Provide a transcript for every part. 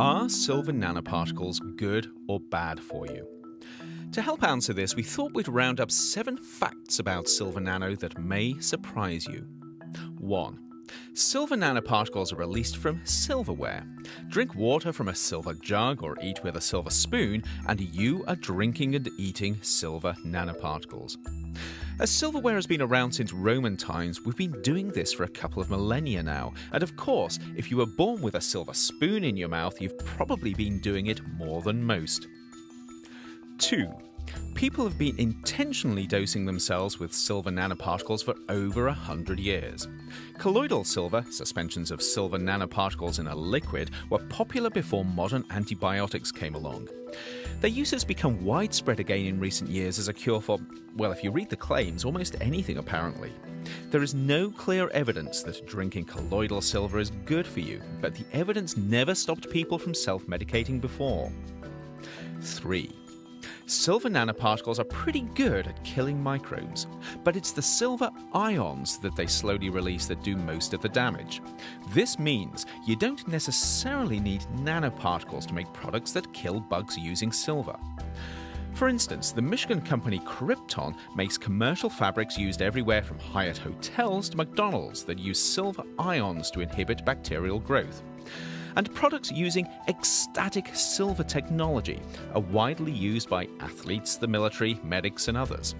Are silver nanoparticles good or bad for you? To help answer this, we thought we'd round up seven facts about silver nano that may surprise you. 1. Silver nanoparticles are released from silverware. Drink water from a silver jug or eat with a silver spoon, and you are drinking and eating silver nanoparticles. As silverware has been around since Roman times, we've been doing this for a couple of millennia now. And of course, if you were born with a silver spoon in your mouth, you've probably been doing it more than most. 2. People have been intentionally dosing themselves with silver nanoparticles for over a hundred years. Colloidal silver, suspensions of silver nanoparticles in a liquid, were popular before modern antibiotics came along. Their use has become widespread again in recent years as a cure for, well, if you read the claims, almost anything apparently. There is no clear evidence that drinking colloidal silver is good for you, but the evidence never stopped people from self medicating before. 3. Silver nanoparticles are pretty good at killing microbes, but it's the silver ions that they slowly release that do most of the damage. This means you don't necessarily need nanoparticles to make products that kill bugs using silver. For instance, the Michigan company Crypton makes commercial fabrics used everywhere from Hyatt hotels to McDonald's that use silver ions to inhibit bacterial growth and products using X-Static silver technology are widely used by athletes, the military, medics, and others.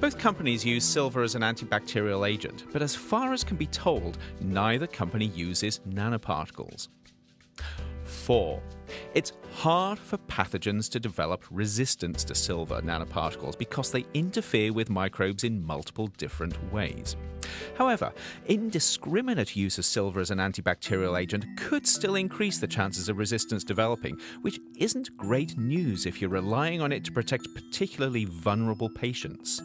Both companies use silver as an antibacterial agent, but as far as can be told, neither company uses nanoparticles. 4. It's hard for pathogens to develop resistance to silver nanoparticles because they interfere with microbes in multiple different ways. However, indiscriminate use of silver as an antibacterial agent could still increase the chances of resistance developing, which isn't great news if you're relying on it to protect particularly vulnerable patients.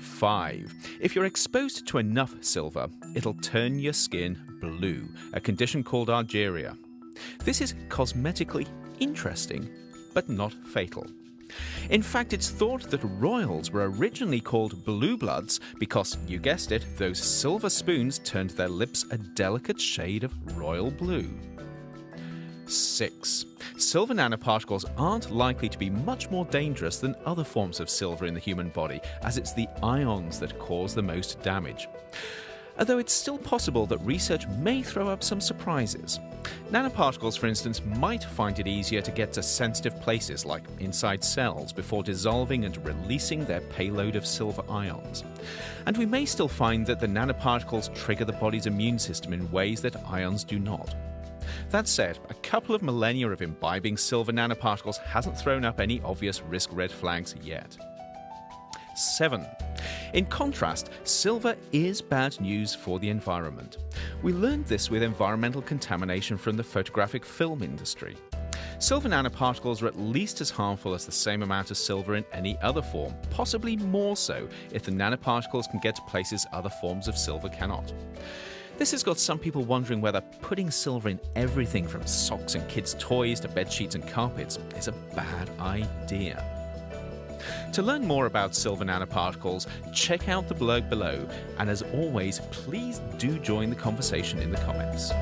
5. If you're exposed to enough silver, it'll turn your skin blue, a condition called argyria. This is cosmetically interesting, but not fatal. In fact, it's thought that royals were originally called blue bloods because, you guessed it, those silver spoons turned their lips a delicate shade of royal blue. 6. Silver nanoparticles aren't likely to be much more dangerous than other forms of silver in the human body, as it's the ions that cause the most damage although it's still possible that research may throw up some surprises. Nanoparticles, for instance, might find it easier to get to sensitive places like inside cells before dissolving and releasing their payload of silver ions. And we may still find that the nanoparticles trigger the body's immune system in ways that ions do not. That said, a couple of millennia of imbibing silver nanoparticles hasn't thrown up any obvious risk red flags yet. 7. In contrast, silver is bad news for the environment. We learned this with environmental contamination from the photographic film industry. Silver nanoparticles are at least as harmful as the same amount of silver in any other form, possibly more so if the nanoparticles can get to places other forms of silver cannot. This has got some people wondering whether putting silver in everything from socks and kids' toys to bed sheets and carpets is a bad idea. To learn more about silver nanoparticles, check out the blog below, and as always, please do join the conversation in the comments.